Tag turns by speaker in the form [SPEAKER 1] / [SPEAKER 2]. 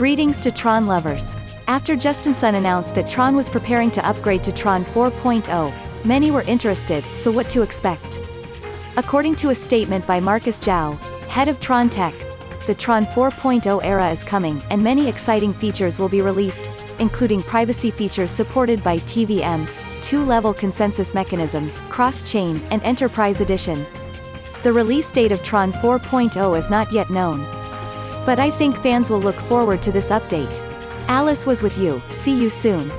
[SPEAKER 1] Greetings to Tron lovers. After Justin Sun announced that Tron was preparing to upgrade to Tron 4.0, many were interested, so what to expect? According to a statement by Marcus Zhao, head of Tron Tech, the Tron 4.0 era is coming, and many exciting features will be released, including privacy features supported by TVM, two-level consensus mechanisms, cross-chain, and Enterprise Edition. The release date of Tron 4.0 is not yet known. But I think fans will look forward to this update. Alice was with you, see you soon.